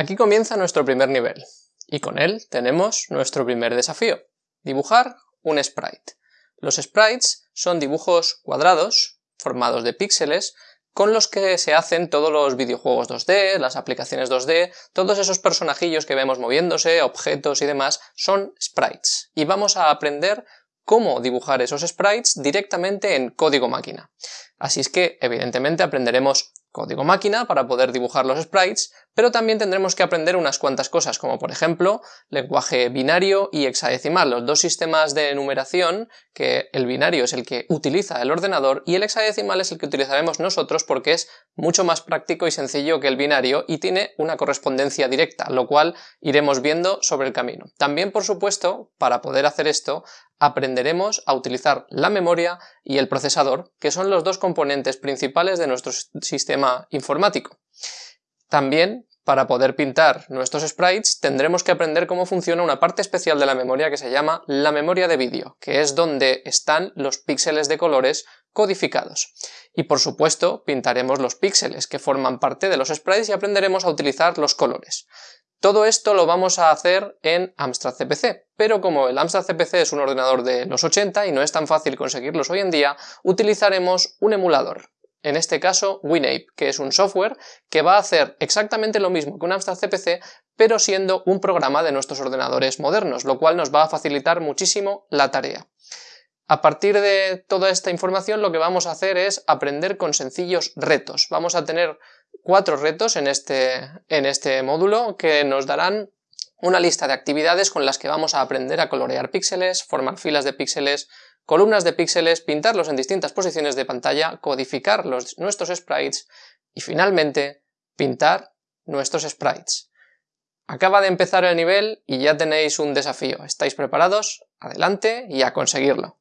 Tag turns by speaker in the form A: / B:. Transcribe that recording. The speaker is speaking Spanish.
A: Aquí comienza nuestro primer nivel, y con él tenemos nuestro primer desafío, dibujar un sprite. Los sprites son dibujos cuadrados, formados de píxeles, con los que se hacen todos los videojuegos 2D, las aplicaciones 2D, todos esos personajillos que vemos moviéndose, objetos y demás, son sprites. Y vamos a aprender cómo dibujar esos sprites directamente en código máquina. Así es que, evidentemente, aprenderemos código máquina para poder dibujar los sprites, pero también tendremos que aprender unas cuantas cosas, como por ejemplo lenguaje binario y hexadecimal, los dos sistemas de numeración que el binario es el que utiliza el ordenador y el hexadecimal es el que utilizaremos nosotros porque es mucho más práctico y sencillo que el binario y tiene una correspondencia directa, lo cual iremos viendo sobre el camino. También, por supuesto, para poder hacer esto, aprenderemos a utilizar la memoria y el procesador, que son los dos componentes principales de nuestro sistema informático. También, para poder pintar nuestros sprites, tendremos que aprender cómo funciona una parte especial de la memoria que se llama la memoria de vídeo, que es donde están los píxeles de colores codificados. Y por supuesto, pintaremos los píxeles que forman parte de los sprites y aprenderemos a utilizar los colores. Todo esto lo vamos a hacer en Amstrad CPC, pero como el Amstrad CPC es un ordenador de los 80 y no es tan fácil conseguirlos hoy en día, utilizaremos un emulador, en este caso WinApe, que es un software que va a hacer exactamente lo mismo que un Amstrad CPC, pero siendo un programa de nuestros ordenadores modernos, lo cual nos va a facilitar muchísimo la tarea. A partir de toda esta información lo que vamos a hacer es aprender con sencillos retos. Vamos a tener cuatro retos en este, en este módulo que nos darán una lista de actividades con las que vamos a aprender a colorear píxeles, formar filas de píxeles, columnas de píxeles, pintarlos en distintas posiciones de pantalla, codificar los, nuestros sprites y finalmente pintar nuestros sprites. Acaba de empezar el nivel y ya tenéis un desafío. ¿Estáis preparados? Adelante y a conseguirlo.